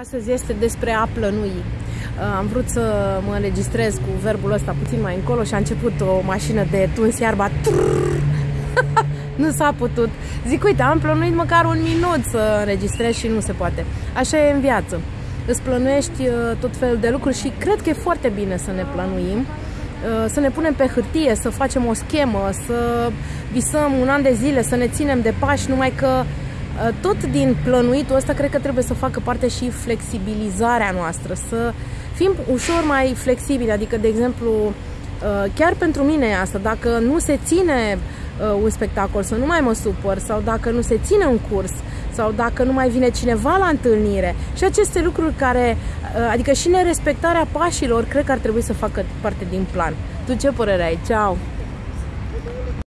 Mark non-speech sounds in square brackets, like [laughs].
Astăzi este despre a plănui. Uh, am vrut să mă înregistrez cu verbul ăsta puțin mai încolo și a început o mașină de tuns iarba. [laughs] nu s-a putut. Zic, uite, am plănuit măcar un minut să înregistrez și nu se poate. Așa e în viață. Îți plănuiești uh, tot felul de lucruri și cred că e foarte bine să ne plănuim uh, să ne punem pe hârtie, să facem o schemă, să visăm un an de zile, să ne ținem de pași, numai că Uh, tot din plănuitul ăsta cred că trebuie să facă parte și flexibilizarea noastră, să fim ușor mai flexibili, adică de exemplu uh, chiar pentru mine e asta, dacă nu se ține uh, un spectacol, să nu mai mă supăr sau dacă nu se ține un curs sau dacă nu mai vine cineva la întâlnire și aceste lucruri care, adică și nerespectarea pașilor, cred că ar trebui să facă parte din plan. Tu ce părere ai? Ceau!